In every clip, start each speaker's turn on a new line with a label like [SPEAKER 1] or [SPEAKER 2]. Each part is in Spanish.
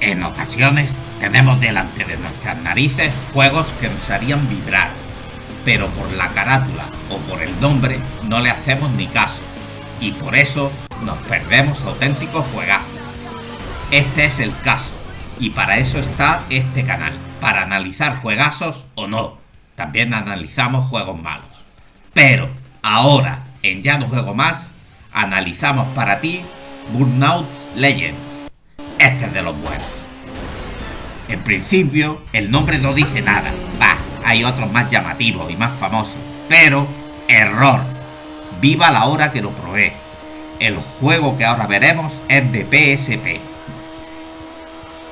[SPEAKER 1] En ocasiones tenemos delante de nuestras narices juegos que nos harían vibrar, pero por la carátula o por el nombre no le hacemos ni caso, y por eso nos perdemos auténticos juegazos. Este es el caso, y para eso está este canal, para analizar juegazos o no. También analizamos juegos malos. Pero ahora, en Ya no juego más, analizamos para ti Burnout Legends. Este es de los buenos. En principio, el nombre no dice nada. Va, hay otros más llamativos y más famosos. Pero, error. Viva la hora que lo probé. El juego que ahora veremos es de PSP.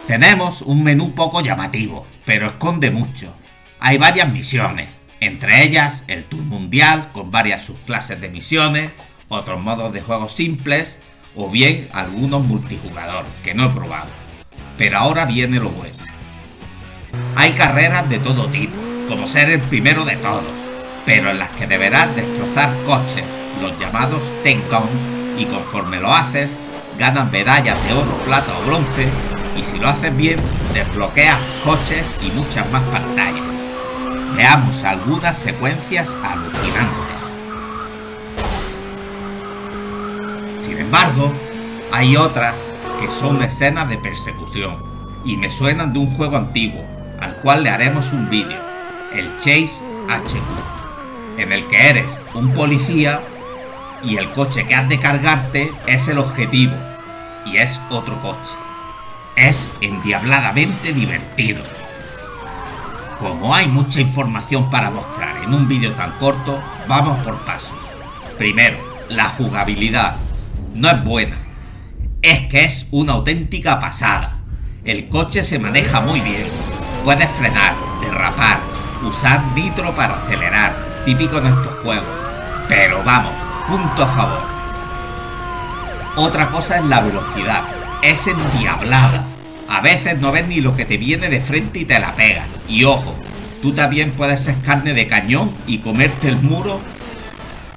[SPEAKER 1] Tenemos un menú poco llamativo, pero esconde mucho. Hay varias misiones, entre ellas el Tour Mundial con varias subclases de misiones, otros modos de juego simples o bien algunos multijugador que no he probado. Pero ahora viene lo bueno. Hay carreras de todo tipo, como ser el primero de todos, pero en las que deberás destrozar coches, los llamados takedowns, y conforme lo haces, ganas medallas de oro, plata o bronce, y si lo haces bien, desbloqueas coches y muchas más pantallas. Veamos algunas secuencias alucinantes. Sin embargo, hay otras que son escenas de persecución y me suenan de un juego antiguo, al cual le haremos un vídeo, el Chase HQ, en el que eres un policía y el coche que has de cargarte es el objetivo y es otro coche. Es endiabladamente divertido. Como hay mucha información para mostrar en un vídeo tan corto, vamos por pasos. Primero, la jugabilidad no es buena. Es que es una auténtica pasada. El coche se maneja muy bien. Puedes frenar, derrapar, usar nitro para acelerar, típico en estos juegos. Pero vamos, punto a favor. Otra cosa es la velocidad. Es endiablada. A veces no ves ni lo que te viene de frente y te la pegas. Y ojo, tú también puedes ser carne de cañón y comerte el muro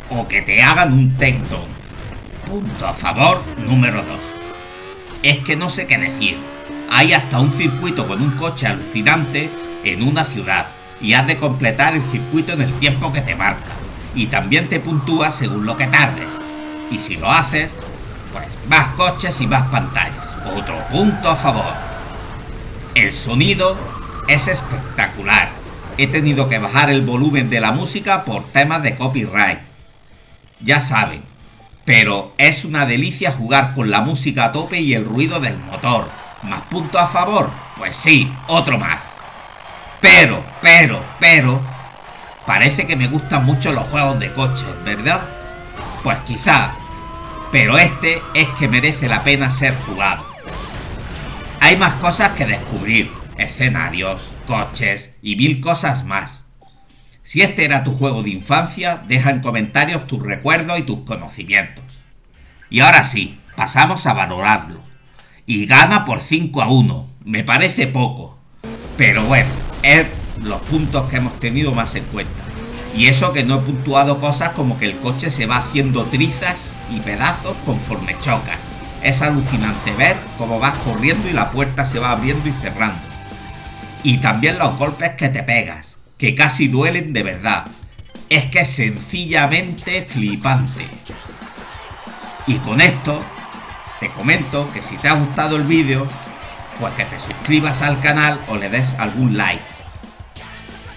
[SPEAKER 1] o que te hagan un takedown. Punto a favor número 2. Es que no sé qué decir. Hay hasta un circuito con un coche alucinante en una ciudad y has de completar el circuito en el tiempo que te marca. Y también te puntúa según lo que tardes. Y si lo haces, pues más coches y más pantallas. Otro punto a favor. El sonido es espectacular. He tenido que bajar el volumen de la música por temas de copyright. Ya saben, pero es una delicia jugar con la música a tope y el ruido del motor. ¿Más punto a favor? Pues sí, otro más. Pero, pero, pero... Parece que me gustan mucho los juegos de coches, ¿verdad? Pues quizá. Pero este es que merece la pena ser jugado. Hay más cosas que descubrir. Escenarios, coches y mil cosas más. Si este era tu juego de infancia, deja en comentarios tus recuerdos y tus conocimientos. Y ahora sí, pasamos a valorarlo. Y gana por 5 a 1. Me parece poco. Pero bueno, es los puntos que hemos tenido más en cuenta. Y eso que no he puntuado cosas como que el coche se va haciendo trizas y pedazos conforme chocas. Es alucinante ver cómo vas corriendo y la puerta se va abriendo y cerrando. Y también los golpes que te pegas que casi duelen de verdad. Es que es sencillamente flipante. Y con esto, te comento que si te ha gustado el vídeo, pues que te suscribas al canal o le des algún like.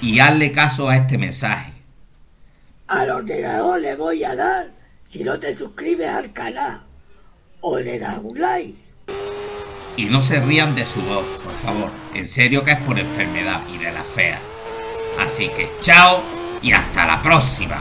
[SPEAKER 1] Y hazle caso a este mensaje.
[SPEAKER 2] Al ordenador le voy a dar si no te suscribes al canal o le das un like.
[SPEAKER 1] Y no se rían de su voz, por favor. En serio que es por enfermedad y de la fea. Así que chao y hasta la próxima.